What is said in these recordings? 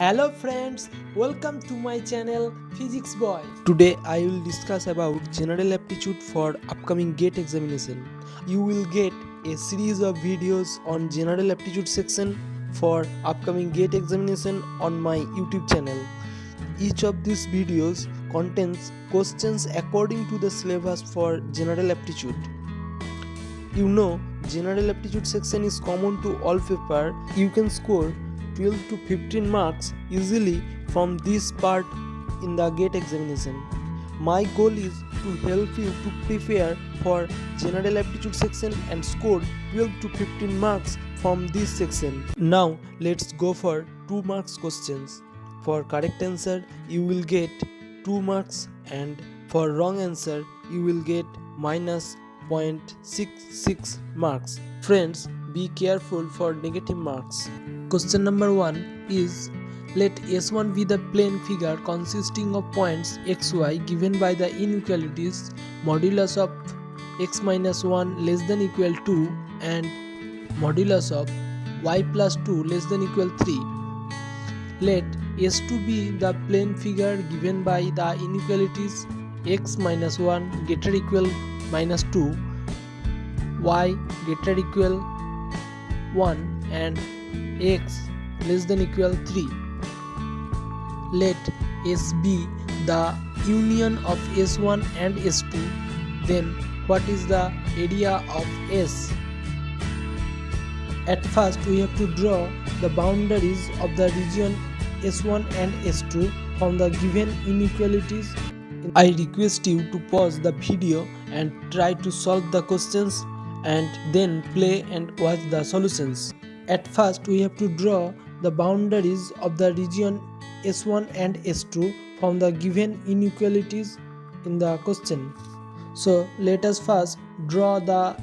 Hello friends, welcome to my channel Physics Boy. Today I will discuss about general aptitude for upcoming GATE examination. You will get a series of videos on general aptitude section for upcoming GATE examination on my YouTube channel. Each of these videos contains questions according to the syllabus for general aptitude. You know, general aptitude section is common to all paper. You can score 12 to 15 marks easily from this part in the gate examination. My goal is to help you to prepare for general aptitude section and score 12 to 15 marks from this section. Now let's go for 2 marks questions. For correct answer you will get 2 marks and for wrong answer you will get minus 0.66 marks. Friends, be careful for negative marks. Question number 1 is let S1 be the plane figure consisting of points xy given by the inequalities modulus of x minus 1 less than equal to and modulus of y plus 2 less than equal 3. Let S2 be the plane figure given by the inequalities x minus 1 greater equal minus 2 y greater equal 1 and x less than equal 3 let s be the union of s1 and s2 then what is the area of s? At first we have to draw the boundaries of the region s1 and s2 from the given inequalities. I request you to pause the video and try to solve the questions and then play and watch the solutions at first we have to draw the boundaries of the region S1 and S2 from the given inequalities in the question. So let us first draw the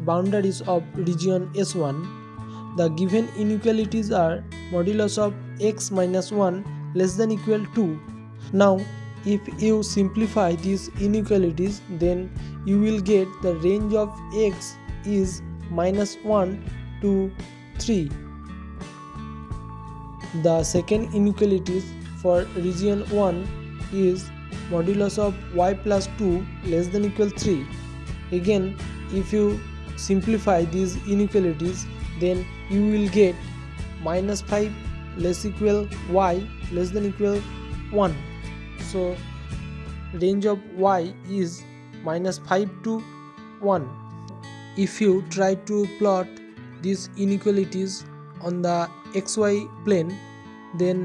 boundaries of region S1. The given inequalities are modulus of x minus 1 less than equal to. Now if you simplify these inequalities then you will get the range of x is minus 1 to 3. The second inequality for region 1 is modulus of y plus 2 less than equal 3. Again, if you simplify these inequalities, then you will get minus 5 less equal y less than equal 1. So, range of y is minus 5 to 1. If you try to plot these inequalities on the xy plane then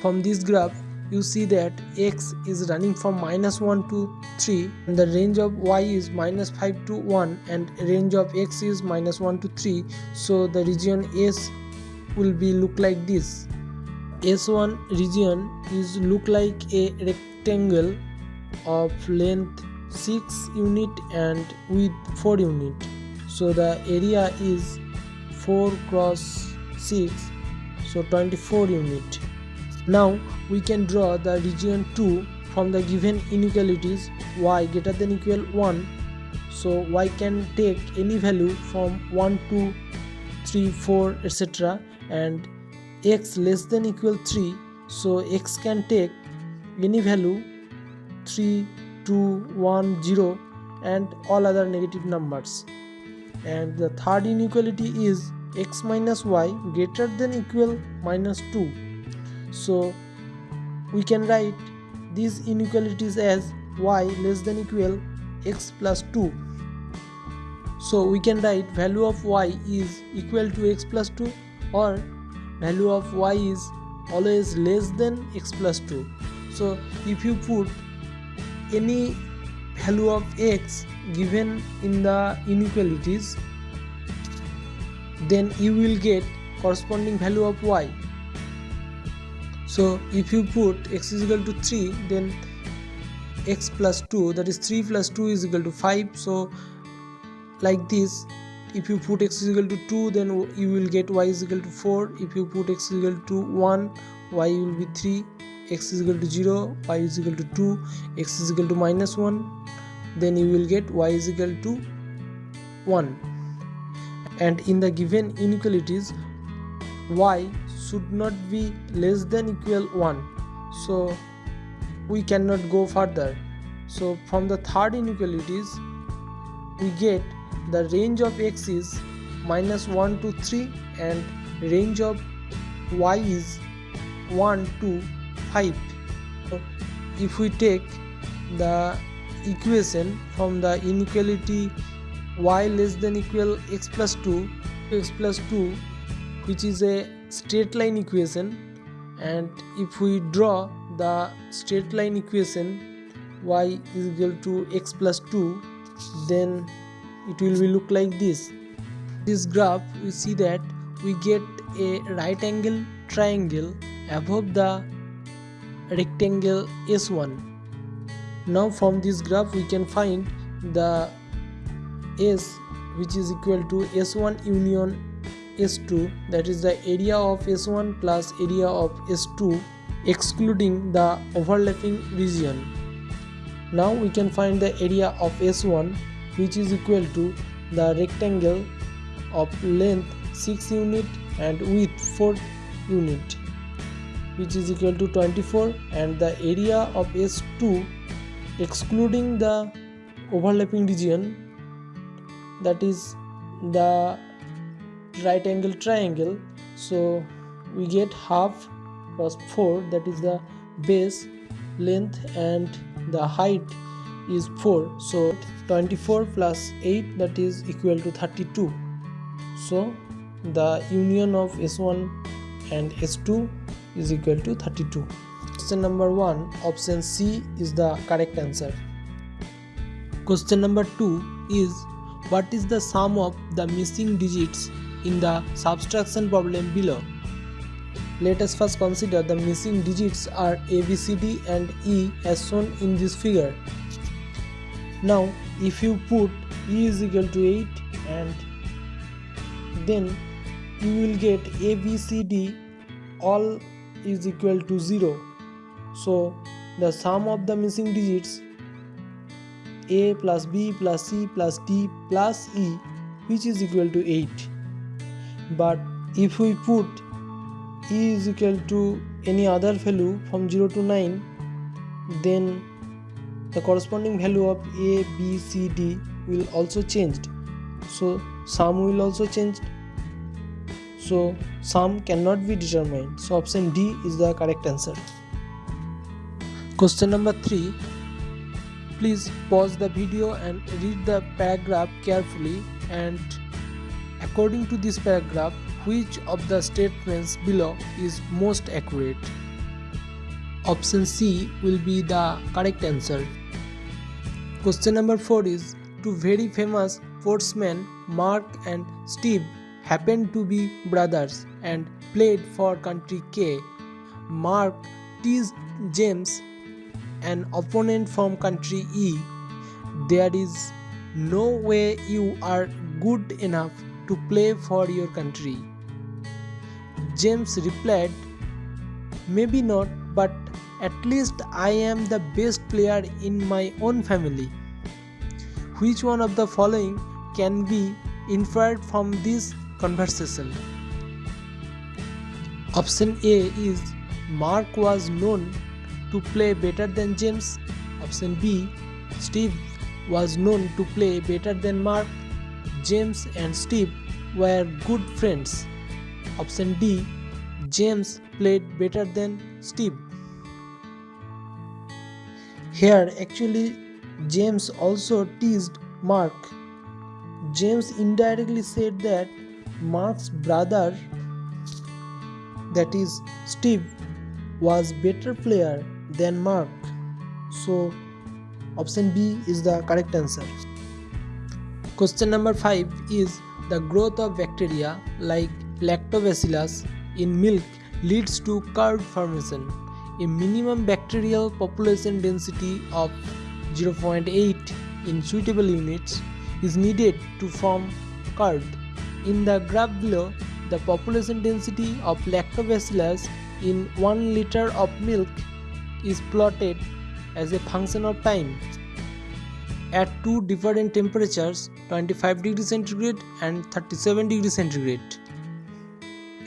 from this graph you see that x is running from minus 1 to 3 and the range of y is minus 5 to 1 and range of x is minus 1 to 3 so the region s will be look like this. S1 region is look like a rectangle of length 6 unit and width 4 unit. So the area is 4 cross 6 so 24 unit. Now we can draw the region 2 from the given inequalities. Y greater than equal 1 so y can take any value from 1 to 3 4 etc. And x less than equal 3 so x can take any value 3 2 1 0 and all other negative numbers. And the third inequality is x minus y greater than equal minus 2 so we can write these inequalities as y less than equal x plus 2 so we can write value of y is equal to x plus 2 or value of y is always less than x plus 2 so if you put any value of x given in the inequalities then you will get corresponding value of y. So if you put x is equal to 3 then x plus 2 that is 3 plus 2 is equal to 5 so like this if you put x is equal to 2 then you will get y is equal to 4 if you put x is equal to 1 y will be 3 x is equal to 0 y is equal to 2 x is equal to minus 1 then you will get y is equal to 1 and in the given inequalities y should not be less than equal 1 so we cannot go further. So from the third inequalities we get the range of x is minus 1 to 3 and range of y is 1 to 5 so if we take the equation from the inequality y less than equal x plus 2 x plus 2 which is a straight line equation. And if we draw the straight line equation y is equal to x plus 2 then it will be look like this. This graph we see that we get a right angle triangle above the rectangle s1 now from this graph we can find the s which is equal to s1 union s2 that is the area of s1 plus area of s2 excluding the overlapping region. Now we can find the area of s1 which is equal to the rectangle of length 6 unit and width 4 unit which is equal to 24 and the area of s2 excluding the overlapping region that is the right angle triangle. So we get half plus 4 that is the base length and the height is 4 so 24 plus 8 that is equal to 32 so the union of s1 and s2 is equal to 32 Question number 1 option C is the correct answer. Question number 2 is what is the sum of the missing digits in the subtraction problem below? Let us first consider the missing digits are A, B, C, D and E as shown in this figure. Now if you put E is equal to 8 and then you will get A, B, C, D all is equal to 0 so the sum of the missing digits a plus b plus c plus d plus e which is equal to 8. But if we put e is equal to any other value from 0 to 9 then the corresponding value of a b c d will also changed. So sum will also change so sum cannot be determined. So option d is the correct answer. Question number 3 Please pause the video and read the paragraph carefully and according to this paragraph which of the statements below is most accurate. Option C will be the correct answer. Question number 4 is Two very famous sportsmen Mark and Steve happened to be brothers and played for country K. Mark teased James an opponent from country E, there is no way you are good enough to play for your country. James replied, Maybe not, but at least I am the best player in my own family. Which one of the following can be inferred from this conversation? Option A is Mark was known to play better than James. Option B Steve was known to play better than Mark. James and Steve were good friends. Option D James played better than Steve. Here, actually, James also teased Mark. James indirectly said that Mark's brother, that is Steve, was better player than Mark. So option B is the correct answer. Question number 5 is the growth of bacteria like lactobacillus in milk leads to curd formation. A minimum bacterial population density of 0.8 in suitable units is needed to form curd. In the graph below, the population density of lactobacillus in 1 liter of milk is plotted as a function of time at two different temperatures 25 degree centigrade and 37 degree centigrade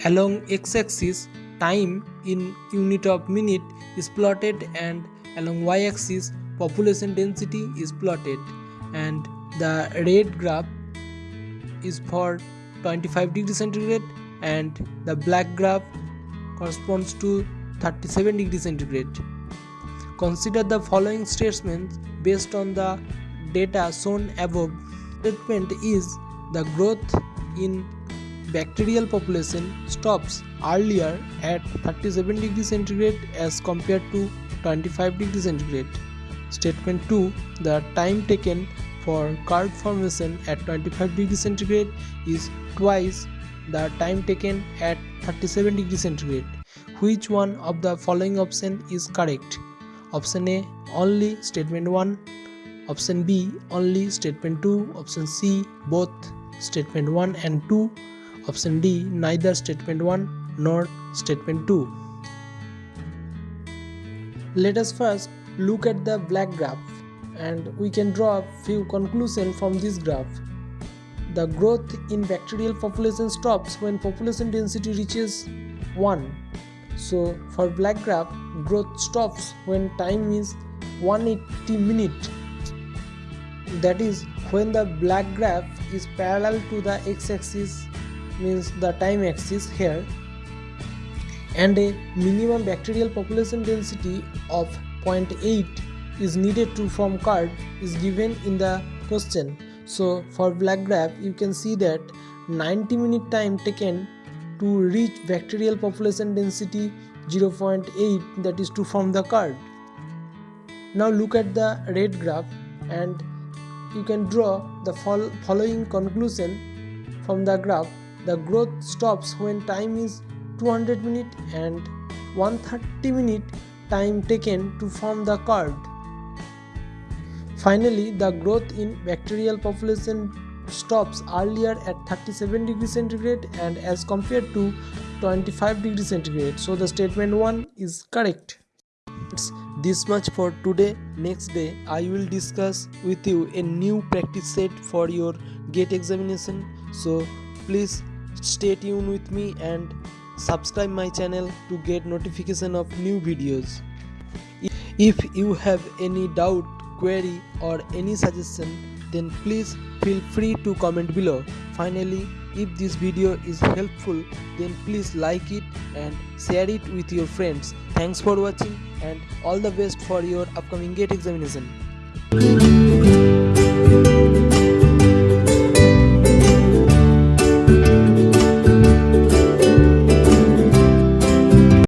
along x-axis time in unit of minute is plotted and along y-axis population density is plotted and the red graph is for 25 degree centigrade and the black graph corresponds to 37 degree centigrade. Consider the following statements based on the data shown above. Statement is the growth in bacterial population stops earlier at 37 degree centigrade as compared to 25 degree centigrade. Statement 2 The time taken for curd formation at 25 degree centigrade is twice the time taken at 37 degree centigrade. Which one of the following option is correct? Option A only statement 1, option B only statement 2, option C both statement 1 and 2, option D neither statement 1 nor statement 2. Let us first look at the black graph and we can draw a few conclusions from this graph. The growth in bacterial population stops when population density reaches 1. So for black graph, growth stops when time is 180 minute. That is when the black graph is parallel to the x-axis means the time axis here and a minimum bacterial population density of 0.8 is needed to form curd is given in the question so for black graph you can see that 90 minute time taken to reach bacterial population density 0.8 that is to form the curd now look at the red graph and you can draw the following conclusion from the graph the growth stops when time is 200 minute and 130 minute time taken to form the curd. Finally, the growth in bacterial population stops earlier at 37 degree centigrade and as compared to 25 degree centigrade. So the statement 1 is correct. It's this much for today. Next day I will discuss with you a new practice set for your gate examination. So please stay tuned with me and subscribe my channel to get notification of new videos if you have any doubt query or any suggestion then please feel free to comment below. Finally if this video is helpful then please like it and share it with your friends. Thanks for watching and all the best for your upcoming gate examination